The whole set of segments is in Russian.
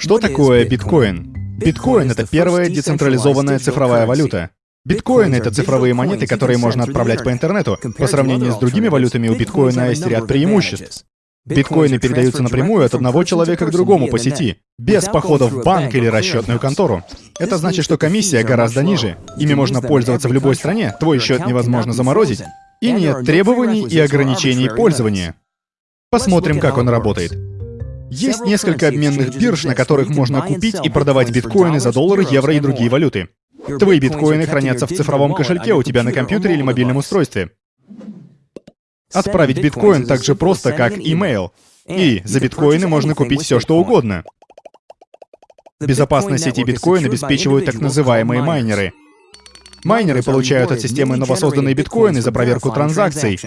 Что такое биткоин? Биткоин — это первая децентрализованная цифровая валюта. Биткоин — это цифровые монеты, которые можно отправлять по интернету. По сравнению с другими валютами, у биткоина есть ряд преимуществ. Биткоины передаются напрямую от одного человека к другому по сети, без походов в банк или расчетную контору. Это значит, что комиссия гораздо ниже. Ими можно пользоваться в любой стране, твой счет невозможно заморозить, и нет требований и ограничений пользования. Посмотрим, как он работает. Есть несколько обменных бирж, на которых можно купить и продавать биткоины за доллары, евро и другие валюты. Твои биткоины хранятся в цифровом кошельке у тебя на компьютере или мобильном устройстве. Отправить биткоин так же просто, как имейл. И за биткоины можно купить все, что угодно. Безопасность сети биткоин обеспечивают так называемые майнеры. Майнеры получают от системы новосозданные биткоины за проверку транзакций.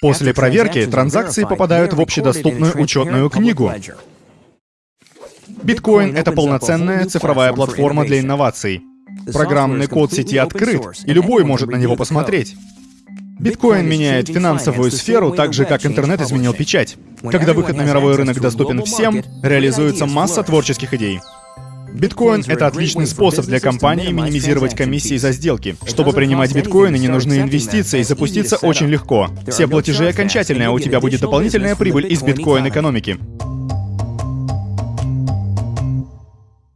После проверки транзакции попадают в общедоступную учетную книгу. Биткоин — это полноценная цифровая платформа для инноваций. Программный код сети открыт, и любой может на него посмотреть. Биткоин меняет финансовую сферу так же, как интернет изменил печать. Когда выход на мировой рынок доступен всем, реализуется масса творческих идей. Биткоин — это отличный способ для компании минимизировать комиссии за сделки. Чтобы принимать биткоины, не нужны инвестиции, запуститься очень легко. Все платежи окончательные, а у тебя будет дополнительная прибыль из биткоин-экономики.